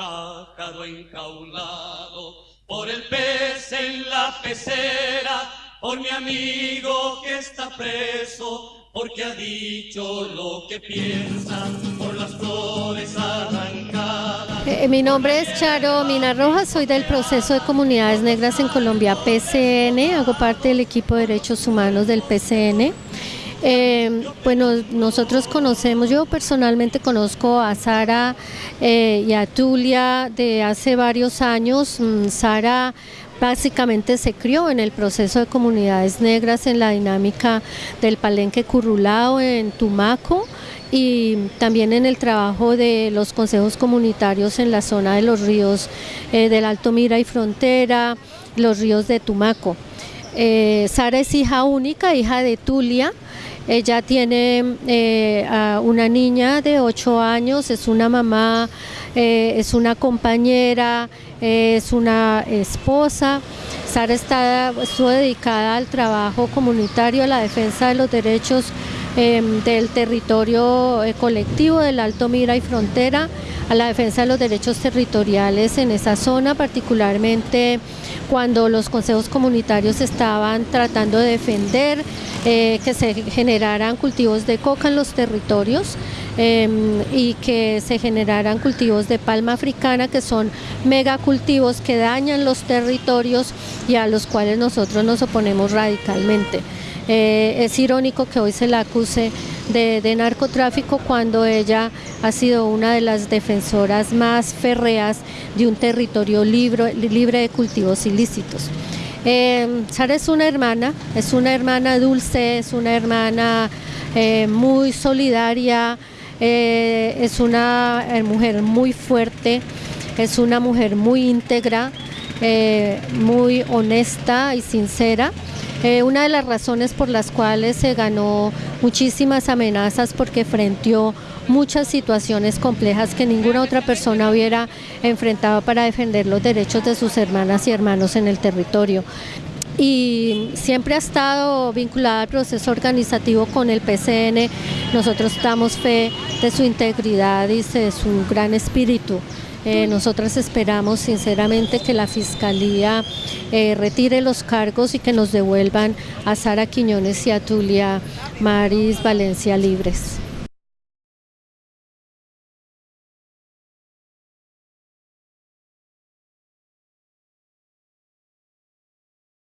pájaro enjaulado por el pez en la pecera, por mi amigo que está preso, porque ha dicho lo que piensan, por las flores arrancadas. Eh, mi nombre es Charo Mina Rojas, soy del proceso de comunidades negras en Colombia PCN, hago parte del equipo de derechos humanos del PCN. Eh, bueno, nosotros conocemos, yo personalmente conozco a Sara eh, y a Tulia de hace varios años. Mm, Sara básicamente se crió en el proceso de comunidades negras en la dinámica del palenque currulao en Tumaco y también en el trabajo de los consejos comunitarios en la zona de los ríos eh, del Alto Mira y Frontera, los ríos de Tumaco. Sara es hija única, hija de Tulia, ella tiene eh, una niña de 8 años, es una mamá, eh, es una compañera, es una esposa. Sara está, estuvo dedicada al trabajo comunitario, a la defensa de los derechos em, del territorio eh, colectivo del Alto Mira y Frontera, a la defensa de los derechos territoriales en esa zona, particularmente cuando los consejos comunitarios estaban tratando de defender eh, que se generaran cultivos de coca en los territorios em, y que se generaran cultivos de palma africana que son megacultivos que dañan los territorios y a los cuales nosotros nos oponemos radicalmente. Eh, es irónico que hoy se la acuse de, narcotráfico cuando ella ha sido una de las defensoras más férreas de un territorio libre, libre de cultivos ilícitos. Eh, Sara es una hermana, es una hermana dulce, es una hermana eh, muy solidaria, eh, es una mujer muy fuerte, es una mujer muy íntegra, muy honesta y sincera. una de las razones por las cuales se ganó muchísimas amenazas porque frenteó muchas situaciones complejas que ninguna otra persona hubiera enfrentado para defender los derechos de sus hermanas y hermanos en el territorio y siempre ha estado vinculada al proceso organizativo con el PCN. Nosotros damos fe de su integridad y de su gran espíritu. Eh, nosotras esperamos sinceramente que la Fiscalía eh, retire los cargos y que nos devuelvan a Sara Quiñones y a Tulia Maris Valencia libres.